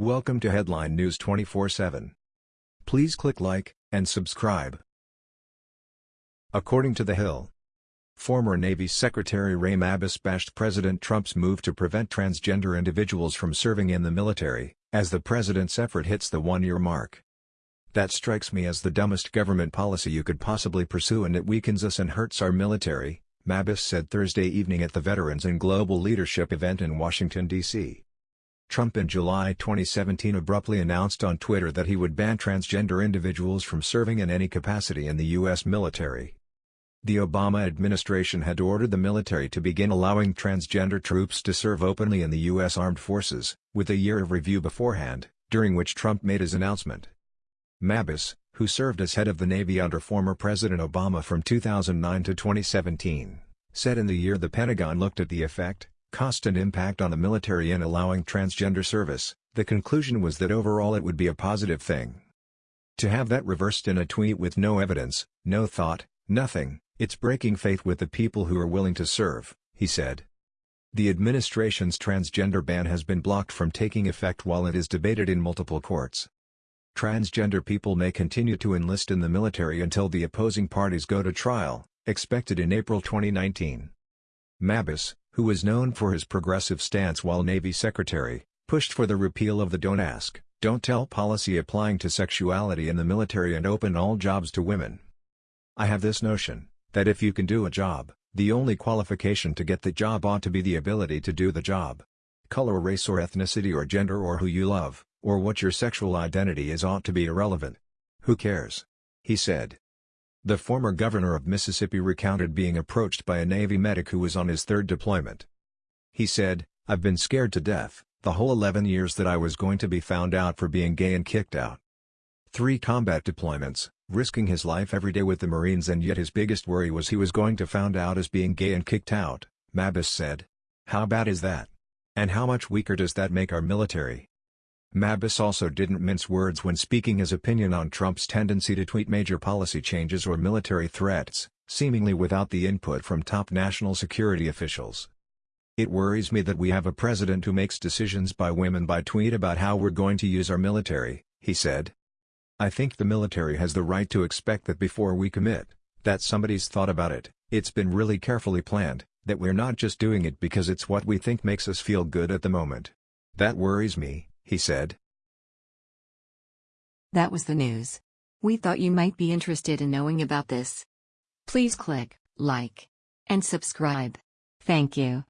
Welcome to Headline News 24/7. Please click like and subscribe. According to The Hill, former Navy Secretary Ray Mabus bashed President Trump's move to prevent transgender individuals from serving in the military, as the president's effort hits the one-year mark. That strikes me as the dumbest government policy you could possibly pursue and it weakens us and hurts our military, Mabus said Thursday evening at the Veterans and Global Leadership event in Washington, D.C. Trump in July 2017 abruptly announced on Twitter that he would ban transgender individuals from serving in any capacity in the U.S. military. The Obama administration had ordered the military to begin allowing transgender troops to serve openly in the U.S. Armed Forces, with a year of review beforehand, during which Trump made his announcement. Mabus, who served as head of the Navy under former President Obama from 2009 to 2017, said in the year the Pentagon looked at the effect, cost and impact on the military in allowing transgender service, the conclusion was that overall it would be a positive thing. To have that reversed in a tweet with no evidence, no thought, nothing, it's breaking faith with the people who are willing to serve, he said. The administration's transgender ban has been blocked from taking effect while it is debated in multiple courts. Transgender people may continue to enlist in the military until the opposing parties go to trial, expected in April 2019. Mabus, who was known for his progressive stance while Navy Secretary, pushed for the repeal of the Don't Ask, Don't Tell policy applying to sexuality in the military and open all jobs to women. I have this notion, that if you can do a job, the only qualification to get the job ought to be the ability to do the job. Color race or ethnicity or gender or who you love, or what your sexual identity is ought to be irrelevant. Who cares? He said. The former governor of Mississippi recounted being approached by a Navy medic who was on his third deployment. He said, I've been scared to death, the whole 11 years that I was going to be found out for being gay and kicked out. Three combat deployments, risking his life every day with the Marines and yet his biggest worry was he was going to found out as being gay and kicked out, Mabus said. How bad is that? And how much weaker does that make our military? Mabus also didn't mince words when speaking his opinion on Trump's tendency to tweet major policy changes or military threats, seemingly without the input from top national security officials. It worries me that we have a president who makes decisions by whim by tweet about how we're going to use our military, he said. I think the military has the right to expect that before we commit, that somebody's thought about it, it's been really carefully planned, that we're not just doing it because it's what we think makes us feel good at the moment. That worries me, he said. That was the news. We thought you might be interested in knowing about this. Please click like and subscribe. Thank you.